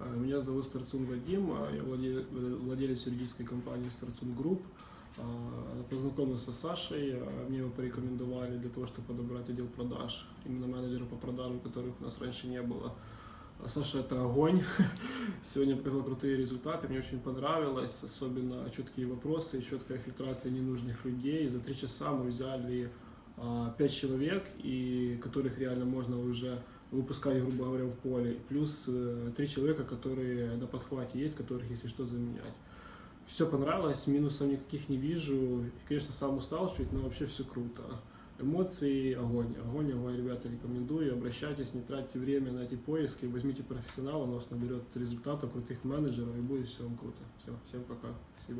Э, Меня зовут Старцун Вадим, а я владе- владелец юридической компании Старцун Group. А, Познакомился с Сашей, а, мне его порекомендовали для того, чтобы подобрать отдел продаж, именно менеджера по продажам, которых у нас раньше не было. Саша это огонь. Сегодня показал крутые результаты, мне очень понравилось, особенно четкие вопросы, четкая фильтрация ненужных людей. За три часа мы взяли а, пять человек, и которых реально можно уже выпускать, грубо говоря, в поле. Плюс э, три человека, которые на подхвате есть, которых, если что, заменять. Все понравилось, минусов никаких не вижу. И, Конечно, сам устал чуть, но вообще все круто. Эмоции, огонь. Огонь, огонь, ребята, рекомендую. Обращайтесь, не тратьте время на эти поиски. Возьмите профессионала, он вас наберет результатов, крутых менеджеров, и будет все вам круто. Все, всем пока. Спасибо.